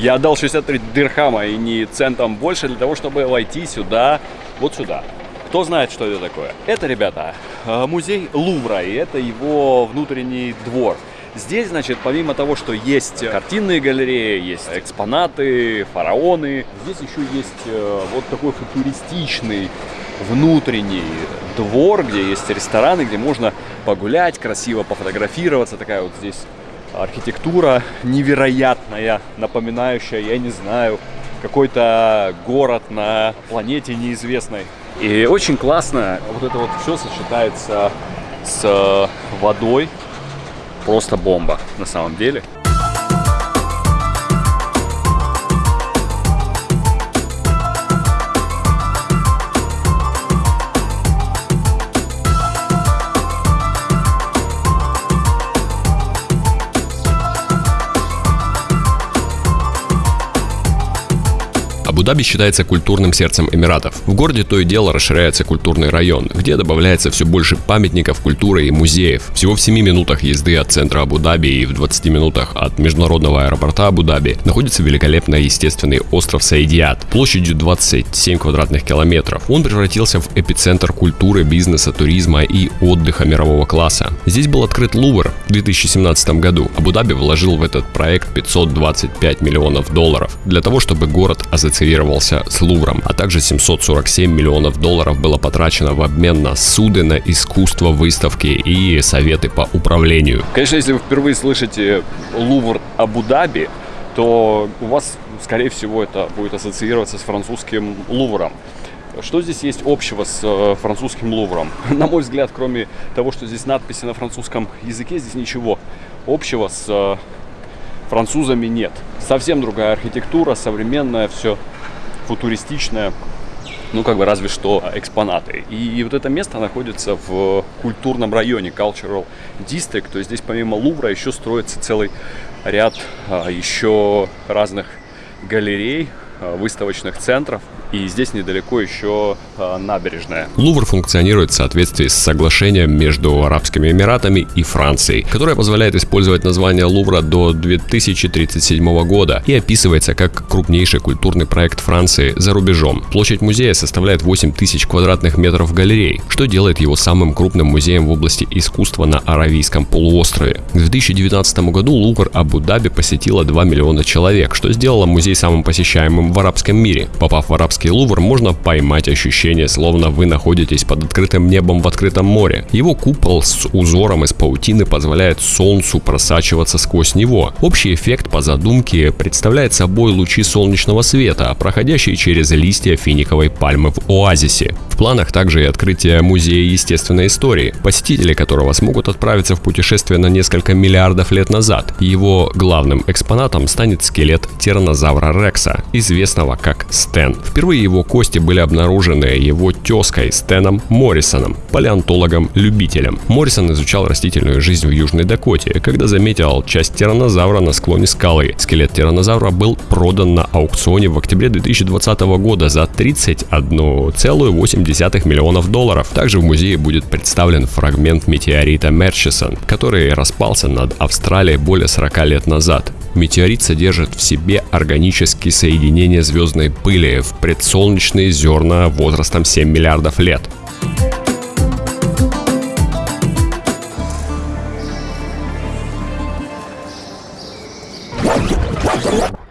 Я отдал 63 дирхама и не центом больше для того, чтобы войти сюда, вот сюда. Кто знает, что это такое? Это, ребята, э, музей Лувра, и это его внутренний двор. Здесь, значит, помимо того, что есть картинные галереи, есть экспонаты, фараоны, здесь еще есть э, вот такой футуристичный внутренний двор, где есть рестораны, где можно погулять, красиво пофотографироваться. Такая вот здесь архитектура невероятная, напоминающая, я не знаю, какой-то город на планете неизвестной. И очень классно вот это вот все сочетается с водой. Просто бомба на самом деле. Абу-Даби считается культурным сердцем Эмиратов. В городе то и дело расширяется культурный район, где добавляется все больше памятников культуры и музеев. Всего в 7 минутах езды от центра Абу-Даби и в 20 минутах от международного аэропорта Абу-Даби находится великолепный естественный остров Саидиат площадью 27 квадратных километров. Он превратился в эпицентр культуры, бизнеса, туризма и отдыха мирового класса. Здесь был открыт Лувр в 2017 году. Абу-Даби вложил в этот проект 525 миллионов долларов для того, чтобы город ассоциировался ассоциировался с Лувром, а также 747 миллионов долларов было потрачено в обмен на суды, на искусство, выставки и советы по управлению. Конечно, если вы впервые слышите Лувр Абу-Даби, то у вас, скорее всего, это будет ассоциироваться с французским Лувром. Что здесь есть общего с э, французским Лувром? На мой взгляд, кроме того, что здесь надписи на французском языке, здесь ничего общего с э, французами нет. Совсем другая архитектура, современная, все футуристичная, ну, как бы разве что экспонаты. И вот это место находится в культурном районе Cultural District, то есть здесь помимо Лувра еще строится целый ряд а, еще разных галерей, а, выставочных центров, и здесь недалеко еще э, набережная. Лувр функционирует в соответствии с соглашением между Арабскими Эмиратами и Францией, которое позволяет использовать название Лувра до 2037 года и описывается как крупнейший культурный проект Франции за рубежом. Площадь музея составляет 8 тысяч квадратных метров галерей, что делает его самым крупным музеем в области искусства на Аравийском полуострове. В 2019 году Лувр Абу-Даби посетило 2 миллиона человек, что сделало музей самым посещаемым в арабском мире. Попав в арабский Королевский Лувр можно поймать ощущение, словно вы находитесь под открытым небом в открытом море. Его купол с узором из паутины позволяет солнцу просачиваться сквозь него. Общий эффект по задумке представляет собой лучи солнечного света, проходящие через листья финиковой пальмы в оазисе. В планах также и открытие музея естественной истории, посетители которого смогут отправиться в путешествие на несколько миллиардов лет назад. Его главным экспонатом станет скелет тиранозавра Рекса, известного как Стэн. Впервые Впервые его кости были обнаружены его тезкой Стэном Моррисоном, палеонтологом-любителем. Моррисон изучал растительную жизнь в Южной Дакоте, когда заметил часть тиранозавра на склоне скалы. Скелет тиранозавра был продан на аукционе в октябре 2020 года за 31,8 миллионов долларов. Также в музее будет представлен фрагмент метеорита Мерчисон, который распался над Австралией более 40 лет назад. Метеорит содержит в себе органические соединения звездной пыли в предсолнечные зерна возрастом 7 миллиардов лет.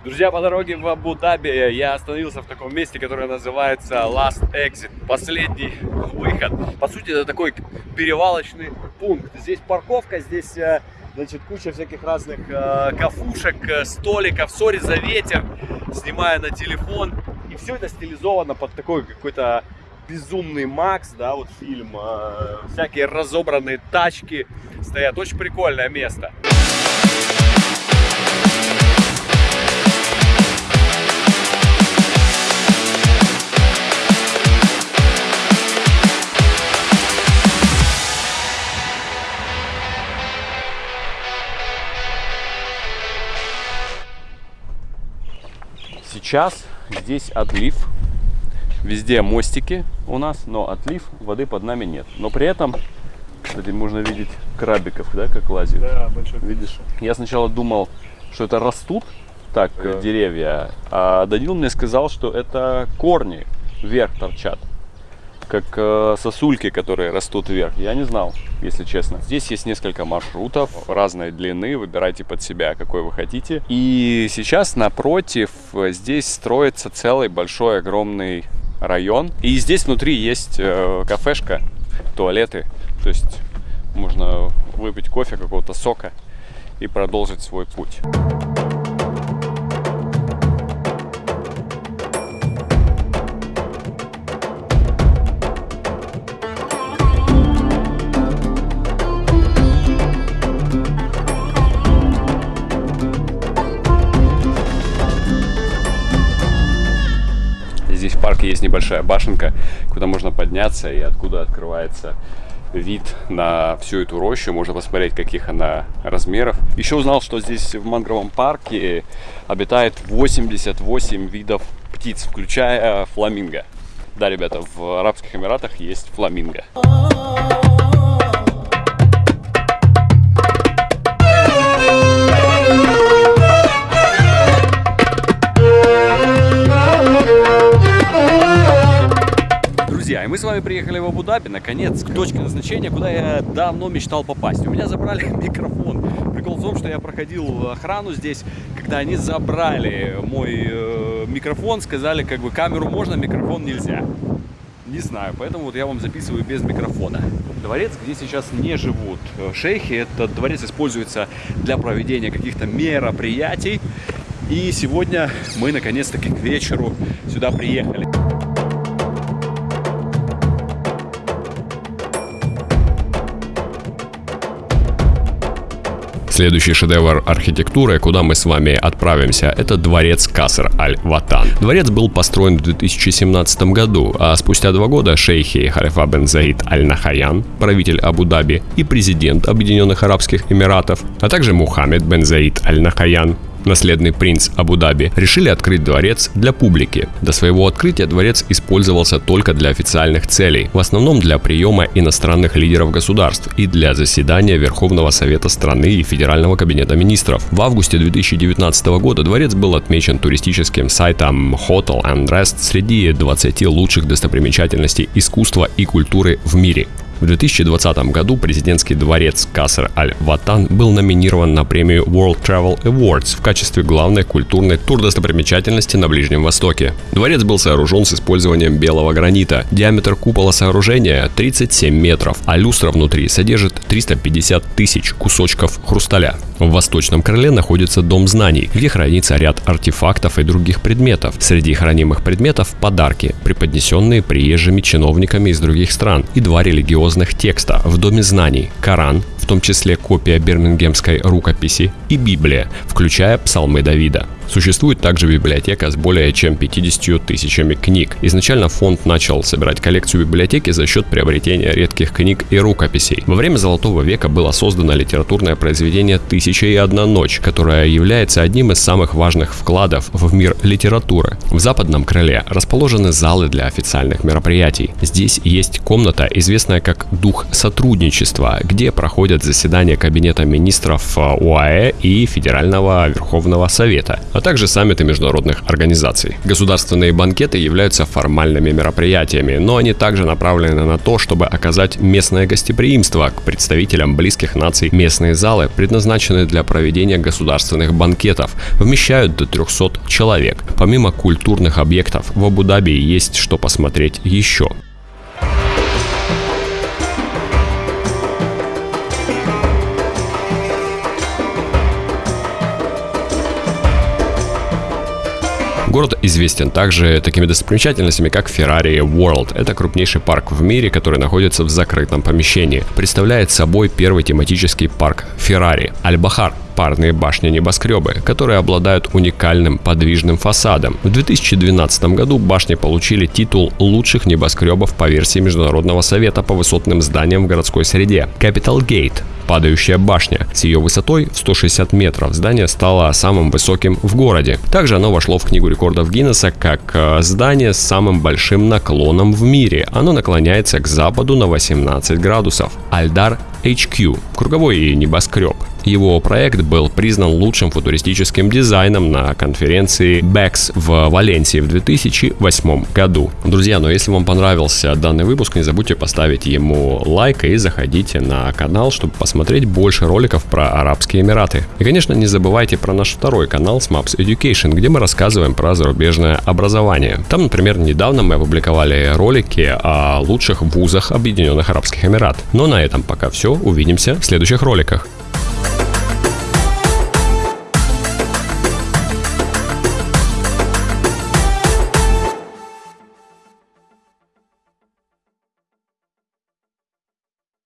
Друзья, по дороге в Абу-Даби я остановился в таком месте, которое называется Last Exit, последний выход. По сути, это такой перевалочный пункт. Здесь парковка, здесь э, значит, куча всяких разных э, кафушек, э, столиков, сори за ветер, снимая на телефон. И все это стилизовано под такой какой-то безумный Макс, да, вот фильм, э, всякие разобранные тачки стоят, очень прикольное место. Сейчас здесь отлив. Везде мостики у нас, но отлив воды под нами нет. Но при этом, кстати, можно видеть крабиков, да, как лазят. Да, большой. Видишь? Я сначала думал, что это растут так э, деревья. А Данил мне сказал, что это корни вверх торчат. Как э, сосульки, которые растут вверх. Я не знал, если честно. Здесь есть несколько маршрутов разной длины. Выбирайте под себя, какой вы хотите. И сейчас напротив э, здесь строится целый большой огромный район. И здесь внутри есть э, кафешка, туалеты. То есть можно выпить кофе, какого-то сока и продолжить свой путь. Небольшая башенка, куда можно подняться и откуда открывается вид на всю эту рощу. Можно посмотреть, каких она размеров. Еще узнал, что здесь в мангровом парке обитает 88 видов птиц, включая фламинго. Да, ребята, в Арабских Эмиратах есть фламинго. Друзья, и мы с вами приехали в Абу-Даби, наконец, к точке назначения, куда я давно мечтал попасть. У меня забрали микрофон. Прикол в том, что я проходил охрану здесь, когда они забрали мой э, микрофон, сказали, как бы камеру можно, микрофон нельзя. Не знаю, поэтому вот я вам записываю без микрофона. Дворец, где сейчас не живут э, шейхи, этот дворец используется для проведения каких-то мероприятий. И сегодня мы наконец-таки к вечеру сюда приехали. Следующий шедевр архитектуры, куда мы с вами отправимся, это дворец Каср Аль-Ватан. Дворец был построен в 2017 году, а спустя два года шейхи Халифа бен Заид Аль-Нахаян, правитель Абу-Даби и президент Объединенных Арабских Эмиратов, а также Мухаммед бен Заид Аль-Нахаян, наследный принц Абу-Даби, решили открыть дворец для публики. До своего открытия дворец использовался только для официальных целей, в основном для приема иностранных лидеров государств и для заседания Верховного Совета страны и Федерального кабинета министров. В августе 2019 года дворец был отмечен туристическим сайтом Hotel and Rest среди 20 лучших достопримечательностей искусства и культуры в мире. В 2020 году президентский дворец Каср Аль-Ватан был номинирован на премию World Travel Awards в качестве главной культурной турдостопримечательности на Ближнем Востоке. Дворец был сооружен с использованием белого гранита. Диаметр купола сооружения 37 метров, а люстра внутри содержит 350 тысяч кусочков хрусталя. В восточном крыле находится Дом знаний, где хранится ряд артефактов и других предметов. Среди хранимых предметов – подарки, преподнесенные приезжими чиновниками из других стран, и два религиозных текста в Доме знаний – Коран, в том числе копия бирмингемской рукописи, и Библия, включая псалмы Давида. Существует также библиотека с более чем 50 тысячами книг. Изначально фонд начал собирать коллекцию библиотеки за счет приобретения редких книг и рукописей. Во время Золотого века было создано литературное произведение «Тысяча и одна ночь», которое является одним из самых важных вкладов в мир литературы. В западном крыле расположены залы для официальных мероприятий. Здесь есть комната, известная как «Дух сотрудничества», где проходят заседания Кабинета министров УАЭ и Федерального Верховного Совета а также саммиты международных организаций. Государственные банкеты являются формальными мероприятиями, но они также направлены на то, чтобы оказать местное гостеприимство к представителям близких наций. Местные залы предназначены для проведения государственных банкетов, вмещают до 300 человек. Помимо культурных объектов, в Абу-Даби есть что посмотреть еще. Город известен также такими достопримечательностями, как Ferrari World. Это крупнейший парк в мире, который находится в закрытом помещении. Представляет собой первый тематический парк Ferrari. Аль-Бахар парные башни-небоскребы, которые обладают уникальным подвижным фасадом. В 2012 году башни получили титул лучших небоскребов по версии Международного совета по высотным зданиям в городской среде. Capital Gate падающая башня. С ее высотой в 160 метров здание стало самым высоким в городе. Также оно вошло в книгу рекордов Гиннесса как э, здание с самым большим наклоном в мире. Оно наклоняется к западу на 18 градусов. Альдар HQ – круговой небоскреб. Его проект был признан лучшим футуристическим дизайном на конференции BEX в Валенсии в 2008 году. Друзья, но если вам понравился данный выпуск, не забудьте поставить ему лайк и заходите на канал, чтобы посмотреть больше роликов про Арабские Эмираты. И, конечно, не забывайте про наш второй канал SMAPS Education, где мы рассказываем про зарубежное образование. Там, например, недавно мы опубликовали ролики о лучших вузах Объединенных Арабских Эмират. Но на этом пока все. Увидимся в следующих роликах.